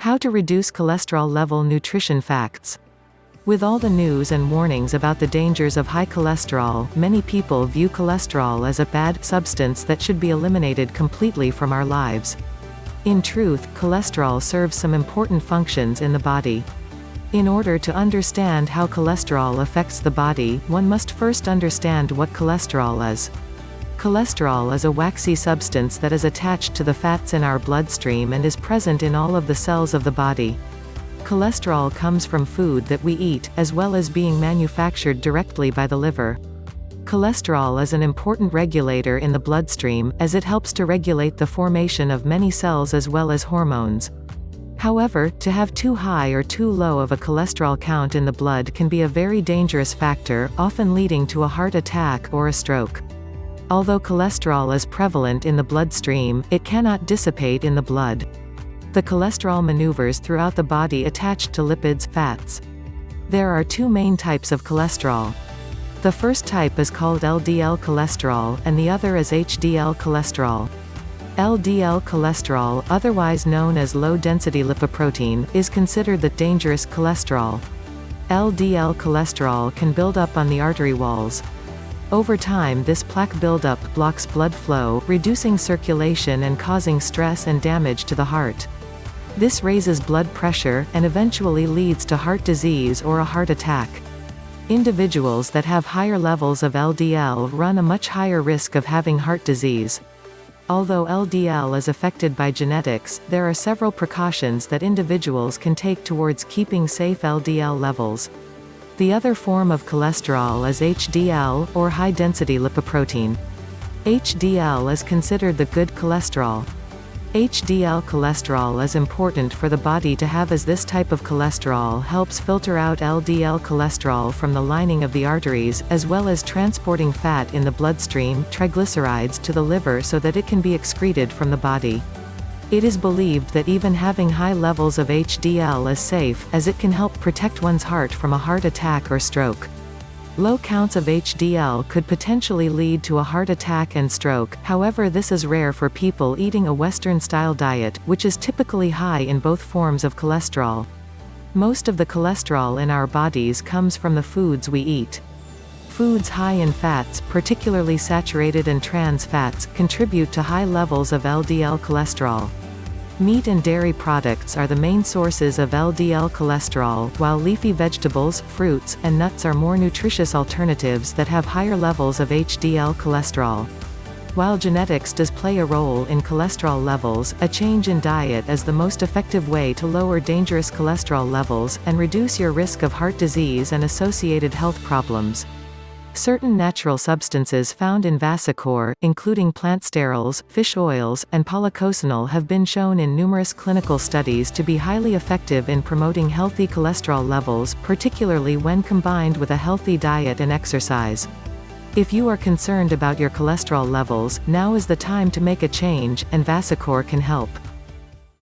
How to reduce cholesterol level nutrition facts. With all the news and warnings about the dangers of high cholesterol, many people view cholesterol as a bad substance that should be eliminated completely from our lives. In truth, cholesterol serves some important functions in the body. In order to understand how cholesterol affects the body, one must first understand what cholesterol is. Cholesterol is a waxy substance that is attached to the fats in our bloodstream and is present in all of the cells of the body. Cholesterol comes from food that we eat, as well as being manufactured directly by the liver. Cholesterol is an important regulator in the bloodstream, as it helps to regulate the formation of many cells as well as hormones. However, to have too high or too low of a cholesterol count in the blood can be a very dangerous factor, often leading to a heart attack or a stroke. Although cholesterol is prevalent in the bloodstream, it cannot dissipate in the blood. The cholesterol maneuvers throughout the body attached to lipids, fats. There are two main types of cholesterol. The first type is called LDL cholesterol, and the other is HDL cholesterol. LDL cholesterol, otherwise known as low-density lipoprotein, is considered the dangerous cholesterol. LDL cholesterol can build up on the artery walls, over time this plaque buildup blocks blood flow, reducing circulation and causing stress and damage to the heart. This raises blood pressure, and eventually leads to heart disease or a heart attack. Individuals that have higher levels of LDL run a much higher risk of having heart disease. Although LDL is affected by genetics, there are several precautions that individuals can take towards keeping safe LDL levels. The other form of cholesterol is HDL, or high-density lipoprotein. HDL is considered the good cholesterol. HDL cholesterol is important for the body to have as this type of cholesterol helps filter out LDL cholesterol from the lining of the arteries, as well as transporting fat in the bloodstream triglycerides to the liver so that it can be excreted from the body. It is believed that even having high levels of HDL is safe, as it can help protect one's heart from a heart attack or stroke. Low counts of HDL could potentially lead to a heart attack and stroke, however this is rare for people eating a Western-style diet, which is typically high in both forms of cholesterol. Most of the cholesterol in our bodies comes from the foods we eat. Foods high in fats, particularly saturated and trans fats, contribute to high levels of LDL cholesterol. Meat and dairy products are the main sources of LDL cholesterol, while leafy vegetables, fruits, and nuts are more nutritious alternatives that have higher levels of HDL cholesterol. While genetics does play a role in cholesterol levels, a change in diet is the most effective way to lower dangerous cholesterol levels, and reduce your risk of heart disease and associated health problems. Certain natural substances found in Vasacor, including plant sterols, fish oils, and policosanol have been shown in numerous clinical studies to be highly effective in promoting healthy cholesterol levels, particularly when combined with a healthy diet and exercise. If you are concerned about your cholesterol levels, now is the time to make a change, and Vasacor can help.